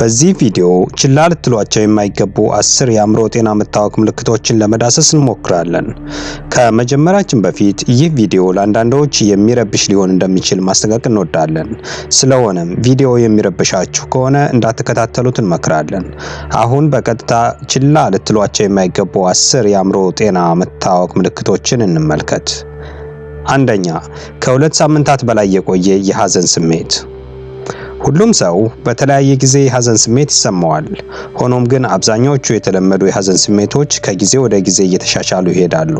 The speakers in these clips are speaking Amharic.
በዚህ ቪዲዮ ችላ ልትሏቸው የማይገቡ አስር የአእምሮ ጤና መታወክ ምልክቶችን ለመዳሰስ እንሞክራለን። ከመጀመራችን በፊት ይህ ቪዲዮ ለአንዳንዶች የሚረብሽ ሊሆን እንደሚችል ማስጠንቀቅ እንወዳለን። ስለሆነም ቪዲዮ የሚረብሻችሁ ከሆነ እንዳትከታተሉት እንመክራለን። አሁን በቀጥታ ችላ ልትሏቸው የማይገቡ አስር የአእምሮ ጤና መታወክ ምልክቶችን እንመልከት። አንደኛ፣ ከሁለት ሳምንታት በላይ የቆየ የሐዘን ስሜት ሁሉም ሰው በተለያየ ጊዜ የሐዘን ስሜት ይሰማዋል። ሆኖም ግን አብዛኛዎቹ የተለመዱ የሐዘን ስሜቶች ከጊዜ ወደ ጊዜ እየተሻሻሉ ይሄዳሉ።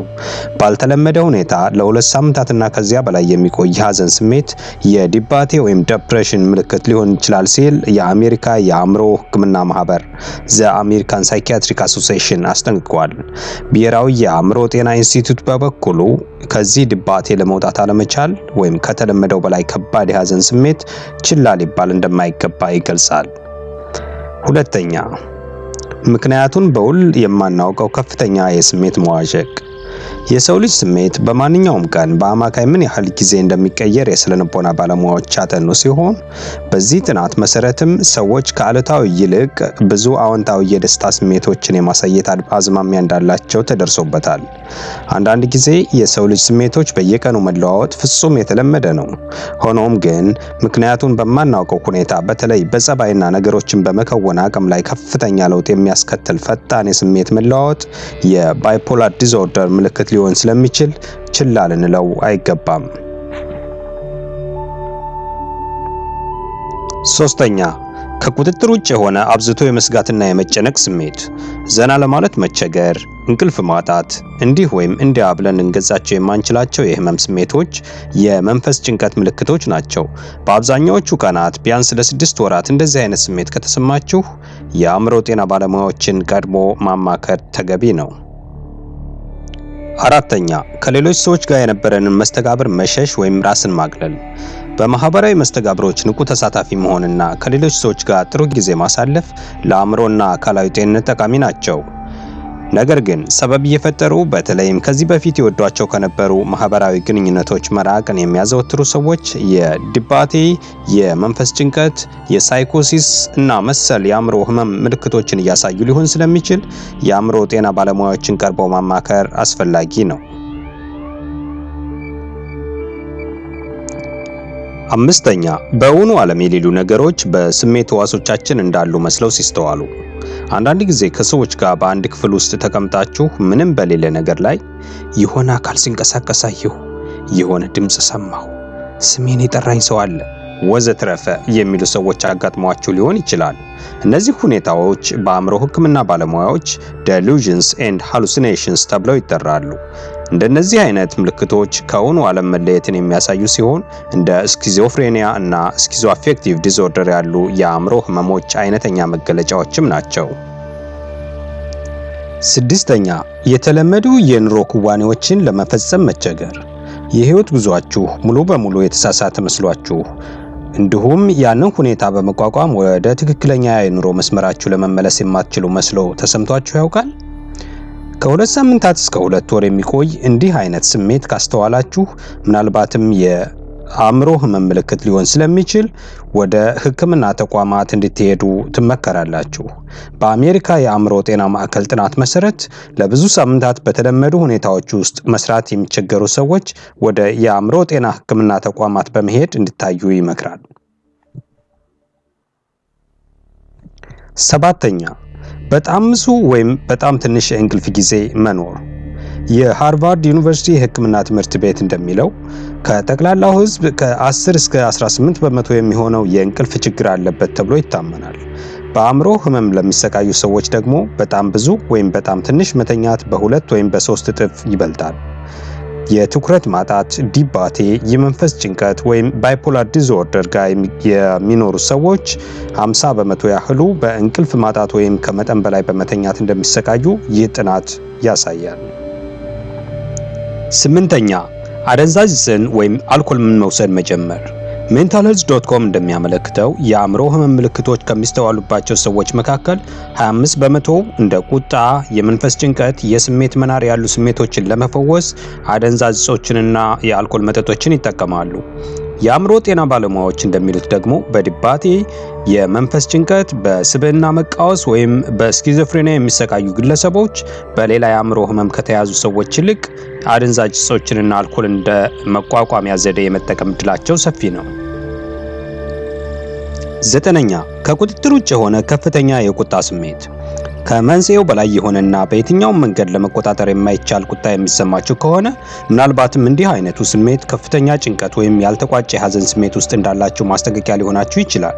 ባልተለመደ ሁኔታ ለሁለት ሳምንታትና ከዚያ በላይ የሚቆይ የሐዘን ስሜት የድባቴ ወይም depression ምልክት ሊሆን ይችላል ሲል የአሜሪካ የአእምሮ ሕክምና ማህበር The American Psychiatric Association አስጠንቅቋል። ብሔራዊ የአእምሮ ጤና ኢንስቲትዩት በበኩሉ ከዚህ ድባቴ ለመውጣት አለመቻል ወይም ከተለመደው በላይ ከባድ የሐዘን ስሜት ችላ ሊባል እንደማይገባ ይገልጻል። ሁለተኛ፣ ምክንያቱን በውል የማናውቀው ከፍተኛ የስሜት መዋዠቅ። የሰው ልጅ ስሜት በማንኛውም ቀን በአማካይ ምን ያህል ጊዜ እንደሚቀየር የስነ ልቦና ባለሙያዎች ያጠኑ ሲሆን በዚህ ጥናት መሰረትም ሰዎች ከአሉታዊ ይልቅ ብዙ አዎንታዊ የደስታ ስሜቶችን የማሳየት አዝማሚያ እንዳላቸው ተደርሶበታል። አንዳንድ ጊዜ የሰው ልጅ ስሜቶች በየቀኑ መለዋወጥ ፍጹም የተለመደ ነው። ሆኖም ግን ምክንያቱን በማናውቀው ሁኔታ በተለይ በጸባይና ነገሮችን በመከወን አቅም ላይ ከፍተኛ ለውጥ የሚያስከትል ፈጣን የስሜት መለዋወጥ የ bipolar disorder ምልክት ሊሆን ስለሚችል ችላ ልንለው አይገባም። ሶስተኛ ከቁጥጥር ውጭ የሆነ አብዝቶ የመስጋትና የመጨነቅ ስሜት፣ ዘና ለማለት መቸገር፣ እንቅልፍ ማጣት፣ እንዲህ ወይም እንዲያ ብለን ልንገዛቸው የማንችላቸው የህመም ስሜቶች የመንፈስ ጭንቀት ምልክቶች ናቸው። በአብዛኛዎቹ ቀናት ቢያንስ ለስድስት ወራት እንደዚህ አይነት ስሜት ከተሰማችሁ የአእምሮ ጤና ባለሙያዎችን ቀድሞ ማማከር ተገቢ ነው። አራተኛ ከሌሎች ሰዎች ጋር የነበረንን መስተጋብር መሸሽ ወይም ራስን ማግለል። በማህበራዊ መስተጋብሮች ንቁ ተሳታፊ መሆንና ከሌሎች ሰዎች ጋር ጥሩ ጊዜ ማሳለፍ ለአእምሮና አካላዊ ጤንነት ጠቃሚ ናቸው። ነገር ግን ሰበብ እየፈጠሩ በተለይም ከዚህ በፊት የወዷቸው ከነበሩ ማህበራዊ ግንኙነቶች መራቅን የሚያዘወትሩ ሰዎች የድባቴ፣ የመንፈስ ጭንቀት፣ የሳይኮሲስ እና መሰል የአእምሮ ህመም ምልክቶችን እያሳዩ ሊሆን ስለሚችል የአእምሮ ጤና ባለሙያዎችን ቀርበው ማማከር አስፈላጊ ነው። አምስተኛ በእውኑ ዓለም የሌሉ ነገሮች በስሜት ህዋሶቻችን እንዳሉ መስለው ሲስተዋሉ። አንዳንድ ጊዜ ከሰዎች ጋር በአንድ ክፍል ውስጥ ተቀምጣችሁ ምንም በሌለ ነገር ላይ የሆነ አካል ሲንቀሳቀስ አየሁ፣ የሆነ ድምፅ ሰማሁ፣ ስሜን የጠራኝ ሰው አለ ወዘትረፈ የሚሉ ሰዎች አጋጥሟችሁ ሊሆን ይችላል። እነዚህ ሁኔታዎች በአእምሮ ሕክምና ባለሙያዎች delusions and hallucinations ተብለው ይጠራሉ። እንደነዚህ አይነት ምልክቶች ከእውኑ ዓለም መለየትን የሚያሳዩ ሲሆን እንደ schizophrenia እና schizoaffective disorder ያሉ የአእምሮ ህመሞች አይነተኛ መገለጫዎችም ናቸው። ስድስተኛ የተለመዱ የኑሮ ክዋኔዎችን ለመፈጸም መቸገር። የህይወት ጉዟችሁ ሙሉ በሙሉ የተሳሳተ መስሏችሁ እንዲሁም ያንን ሁኔታ በመቋቋም ወደ ትክክለኛ የኑሮ መስመራችሁ ለመመለስ የማትችሉ መስሎ ተሰምቷችሁ ያውቃል? ከሁለት ሳምንታት እስከ ሁለት ወር የሚቆይ እንዲህ አይነት ስሜት ካስተዋላችሁ ምናልባትም የአእምሮ ህመም ምልክት ሊሆን ስለሚችል ወደ ሕክምና ተቋማት እንድትሄዱ ትመከራላችሁ። በአሜሪካ የአእምሮ ጤና ማዕከል ጥናት መሰረት ለብዙ ሳምንታት በተለመዱ ሁኔታዎች ውስጥ መስራት የሚቸገሩ ሰዎች ወደ የአእምሮ ጤና ሕክምና ተቋማት በመሄድ እንዲታዩ ይመክራል። ሰባተኛ በጣም ብዙ ወይም በጣም ትንሽ የእንቅልፍ ጊዜ መኖር። የሃርቫርድ ዩኒቨርሲቲ የህክምና ትምህርት ቤት እንደሚለው ከጠቅላላው ህዝብ ከ10 እስከ 18 በመቶ የሚሆነው የእንቅልፍ ችግር አለበት ተብሎ ይታመናል። በአእምሮ ህመም ለሚሰቃዩ ሰዎች ደግሞ በጣም ብዙ ወይም በጣም ትንሽ መተኛት በሁለት ወይም በሶስት እጥፍ ይበልጣል። የትኩረት ማጣት፣ ድባቴ፣ የመንፈስ ጭንቀት ወይም bipolar disorder ጋር የሚኖሩ ሰዎች 50 በመቶ ያህሉ በእንቅልፍ ማጣት ወይም ከመጠን በላይ በመተኛት እንደሚሰቃዩ ይህ ጥናት ያሳያል። ስምንተኛ አደንዛዥ ዕፅን ወይም አልኮል መውሰድ መጀመር። mental health dot com እንደሚያመለክተው የአእምሮ ህመም ምልክቶች ከሚስተዋሉባቸው ሰዎች መካከል 25 በመቶ እንደ ቁጣ፣ የመንፈስ ጭንቀት፣ የስሜት መናር ያሉ ስሜቶችን ለመፈወስ አደንዛዥ ዕፆችንና የአልኮል መጠጦችን ይጠቀማሉ። የአእምሮ ጤና ባለሙያዎች እንደሚሉት ደግሞ በድባቴ የመንፈስ ጭንቀት፣ በስብዕና መቃወስ ወይም በስኪዞፍሬኒያ የሚሰቃዩ ግለሰቦች በሌላ የአእምሮ ህመም ከተያዙ ሰዎች ይልቅ አደንዛዥ እጾችንና አልኮል እንደ መቋቋሚያ ዘዴ የመጠቀም እድላቸው ሰፊ ነው። ዘጠነኛ ከቁጥጥር ውጭ የሆነ ከፍተኛ የቁጣ ስሜት ከመንስኤው በላይ የሆነና በየትኛውም መንገድ ለመቆጣጠር የማይቻል ቁጣ የሚሰማችሁ ከሆነ ምናልባትም እንዲህ አይነቱ ስሜት ከፍተኛ ጭንቀት ወይም ያልተቋጨ የሀዘን ስሜት ውስጥ እንዳላችሁ ማስጠንቀቂያ ሊሆናችሁ ይችላል።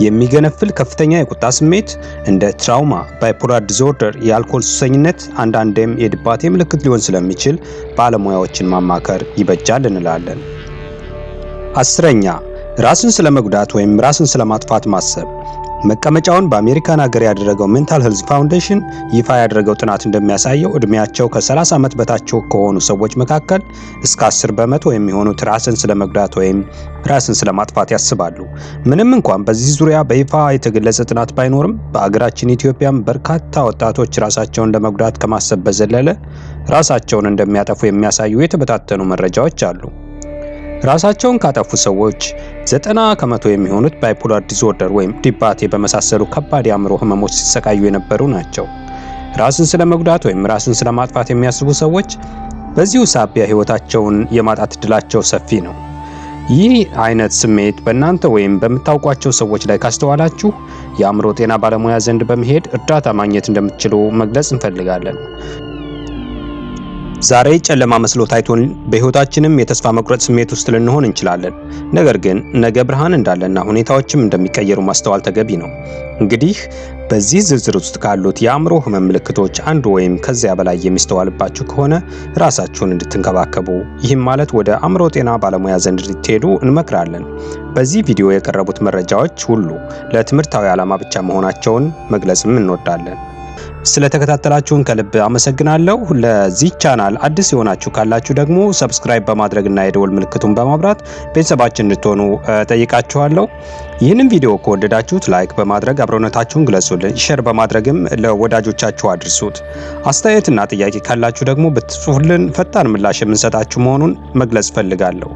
የሚገነፍል ከፍተኛ የቁጣ ስሜት እንደ trauma፣ bipolar disorder፣ የአልኮል ሱሰኝነት አንዳንዴም የድባቴ ምልክት ሊሆን ስለሚችል ባለሙያዎችን ማማከር ይበጃል እንላለን። አስረኛ ራስን ስለ መጉዳት ወይም ራስን ስለ ማጥፋት ማሰብ መቀመጫውን በአሜሪካን ሀገር ያደረገው Mental Health Foundation ይፋ ያደረገው ጥናት እንደሚያሳየው እድሜያቸው ከ30 ዓመት በታች ከሆኑ ሰዎች መካከል እስከ 10 በመቶ የሚሆኑት ራስን ስለ መጉዳት ወይም ራስን ስለ ማጥፋት ያስባሉ። ምንም እንኳን በዚህ ዙሪያ በይፋ የተገለጸ ጥናት ባይኖርም በአገራችን ኢትዮጵያም በርካታ ወጣቶች ራሳቸውን ለመጉዳት ከማሰብ በዘለለ ራሳቸውን እንደሚያጠፉ የሚያሳዩ የተበታተኑ መረጃዎች አሉ። ራሳቸውን ካጠፉ ሰዎች ዘጠና ከመቶ የሚሆኑት bipolar disorder ወይም ድባቴ በመሳሰሉ ከባድ የአእምሮ ህመሞች ሲሰቃዩ የነበሩ ናቸው። ራስን ስለ መጉዳት ወይም ራስን ስለ ማጥፋት የሚያስቡ ሰዎች በዚሁ ሳቢያ ህይወታቸውን የማጣት እድላቸው ሰፊ ነው። ይህ አይነት ስሜት በእናንተ ወይም በምታውቋቸው ሰዎች ላይ ካስተዋላችሁ የአእምሮ ጤና ባለሙያ ዘንድ በመሄድ እርዳታ ማግኘት እንደምትችሉ መግለጽ እንፈልጋለን። ዛሬ ጨለማ መስሎ ታይቶን በህይወታችንም የተስፋ መቁረጥ ስሜት ውስጥ ልንሆን እንችላለን። ነገር ግን ነገ ብርሃን እንዳለና ሁኔታዎችም እንደሚቀየሩ ማስተዋል ተገቢ ነው። እንግዲህ በዚህ ዝርዝር ውስጥ ካሉት የአእምሮ ህመም ምልክቶች አንዱ ወይም ከዚያ በላይ የሚስተዋልባችሁ ከሆነ ራሳችሁን እንድትንከባከቡ ይህም ማለት ወደ አእምሮ ጤና ባለሙያ ዘንድ እንድትሄዱ እንመክራለን። በዚህ ቪዲዮ የቀረቡት መረጃዎች ሁሉ ለትምህርታዊ ዓላማ ብቻ መሆናቸውን መግለጽም እንወዳለን። ስለተከታተላችሁን ከልብ አመሰግናለሁ። ለዚህ ቻናል አዲስ የሆናችሁ ካላችሁ ደግሞ subscribe በማድረግና የደወል ምልክቱን በማብራት ቤተሰባችን እንድትሆኑ ጠይቃችኋለሁ። ይህንን ቪዲዮ ከወደዳችሁት like በማድረግ አብሮነታችሁን ግለጹልን። share በማድረግም ለወዳጆቻችሁ አድርሱት። አስተያየትና ጥያቄ ካላችሁ ደግሞ ብትጽፉልን ፈጣን ምላሽ የምንሰጣችሁ መሆኑን መግለጽ ፈልጋለሁ።